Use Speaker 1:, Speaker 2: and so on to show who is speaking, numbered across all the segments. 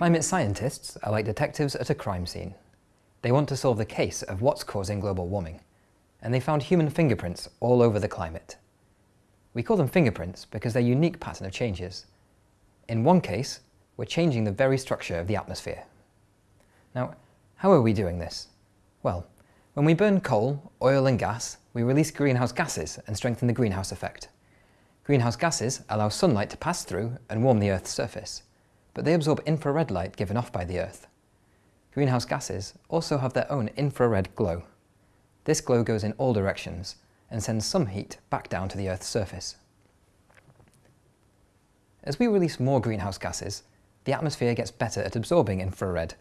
Speaker 1: Climate scientists are like detectives at a crime scene. They want to solve the case of what's causing global warming, and they found human fingerprints all over the climate. We call them fingerprints because they're unique pattern of changes. In one case, we're changing the very structure of the atmosphere. Now, how are we doing this? Well, when we burn coal, oil and gas, we release greenhouse gases and strengthen the greenhouse effect. Greenhouse gases allow sunlight to pass through and warm the Earth's surface, but they absorb infrared light given off by the Earth. Greenhouse gases also have their own infrared glow. This glow goes in all directions and sends some heat back down to the Earth's surface. As we release more greenhouse gases, the atmosphere gets better at absorbing infrared.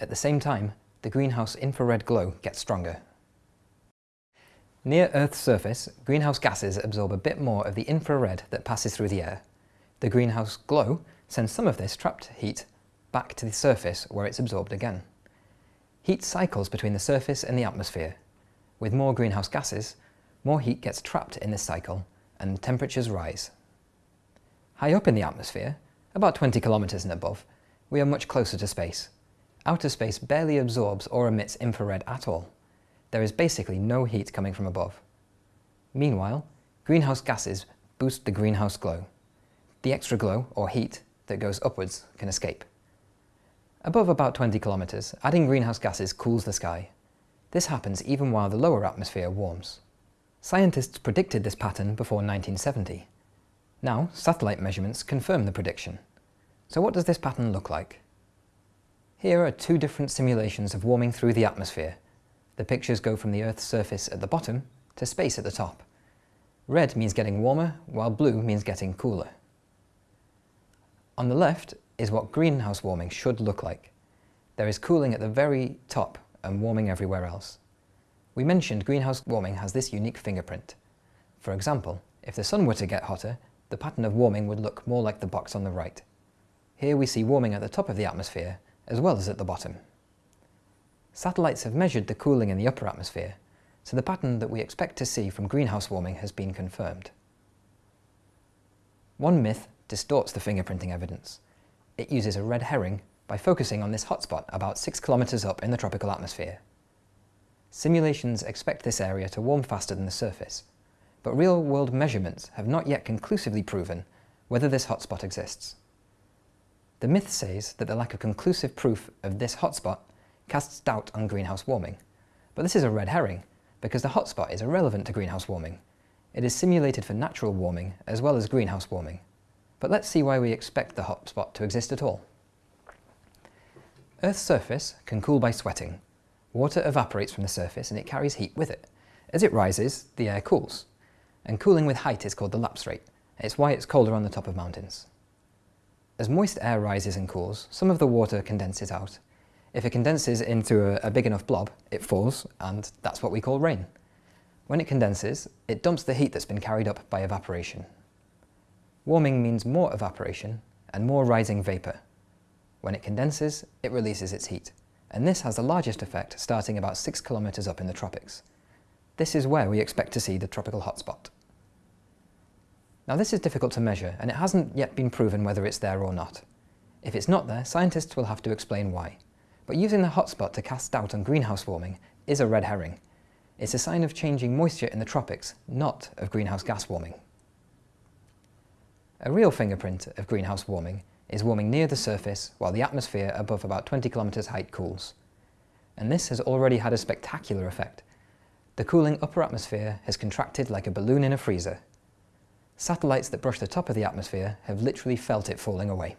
Speaker 1: At the same time, the greenhouse infrared glow gets stronger. Near Earth's surface, greenhouse gases absorb a bit more of the infrared that passes through the air. The greenhouse glow sends some of this trapped heat back to the surface where it's absorbed again. Heat cycles between the surface and the atmosphere. With more greenhouse gases, more heat gets trapped in this cycle and temperatures rise. High up in the atmosphere, about 20 kilometres and above, we are much closer to space. Outer space barely absorbs or emits infrared at all there is basically no heat coming from above. Meanwhile, greenhouse gases boost the greenhouse glow. The extra glow, or heat, that goes upwards can escape. Above about 20 kilometres, adding greenhouse gases cools the sky. This happens even while the lower atmosphere warms. Scientists predicted this pattern before 1970. Now, satellite measurements confirm the prediction. So what does this pattern look like? Here are two different simulations of warming through the atmosphere the pictures go from the Earth's surface at the bottom to space at the top. Red means getting warmer, while blue means getting cooler. On the left is what greenhouse warming should look like. There is cooling at the very top and warming everywhere else. We mentioned greenhouse warming has this unique fingerprint. For example, if the sun were to get hotter, the pattern of warming would look more like the box on the right. Here we see warming at the top of the atmosphere, as well as at the bottom. Satellites have measured the cooling in the upper atmosphere, so the pattern that we expect to see from greenhouse warming has been confirmed. One myth distorts the fingerprinting evidence. It uses a red herring by focusing on this hotspot about 6 kilometres up in the tropical atmosphere. Simulations expect this area to warm faster than the surface, but real-world measurements have not yet conclusively proven whether this hotspot exists. The myth says that the lack of conclusive proof of this hotspot casts doubt on greenhouse warming. But this is a red herring, because the hotspot is irrelevant to greenhouse warming. It is simulated for natural warming as well as greenhouse warming. But let's see why we expect the hotspot to exist at all. Earth's surface can cool by sweating. Water evaporates from the surface and it carries heat with it. As it rises, the air cools. And cooling with height is called the lapse rate. It's why it's colder on the top of mountains. As moist air rises and cools, some of the water condenses out if it condenses into a, a big enough blob, it falls, and that's what we call rain. When it condenses, it dumps the heat that's been carried up by evaporation. Warming means more evaporation and more rising vapour. When it condenses, it releases its heat, and this has the largest effect starting about 6 kilometres up in the tropics. This is where we expect to see the tropical hotspot. Now this is difficult to measure, and it hasn't yet been proven whether it's there or not. If it's not there, scientists will have to explain why. But using the hotspot to cast doubt on greenhouse warming is a red herring. It's a sign of changing moisture in the tropics, not of greenhouse gas warming. A real fingerprint of greenhouse warming is warming near the surface while the atmosphere above about 20 kilometres height cools. And this has already had a spectacular effect. The cooling upper atmosphere has contracted like a balloon in a freezer. Satellites that brush the top of the atmosphere have literally felt it falling away.